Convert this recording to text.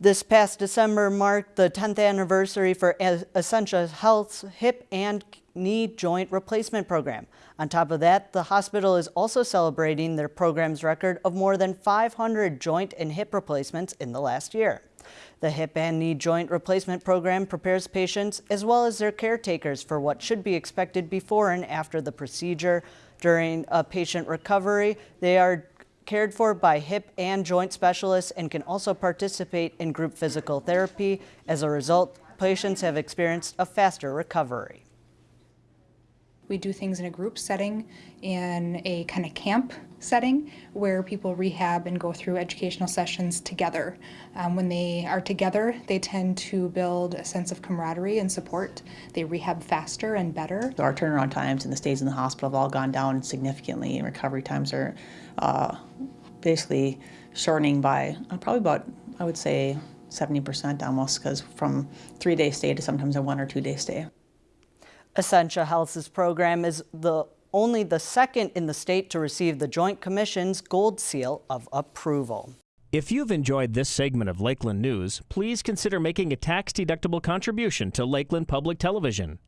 This past December marked the 10th anniversary for Essentia Health's hip and knee joint replacement program. On top of that, the hospital is also celebrating their program's record of more than 500 joint and hip replacements in the last year. The hip and knee joint replacement program prepares patients as well as their caretakers for what should be expected before and after the procedure. During a patient recovery, they are cared for by hip and joint specialists and can also participate in group physical therapy. As a result, patients have experienced a faster recovery. We do things in a group setting, in a kind of camp setting, where people rehab and go through educational sessions together. Um, when they are together, they tend to build a sense of camaraderie and support. They rehab faster and better. Our turnaround times and the stays in the hospital have all gone down significantly, and recovery times are uh, basically shortening by uh, probably about, I would say, 70% almost, because from three-day stay to sometimes a one or two-day stay. Essentia Health's program is the only the second in the state to receive the Joint Commission's Gold Seal of Approval. If you've enjoyed this segment of Lakeland News, please consider making a tax-deductible contribution to Lakeland Public Television.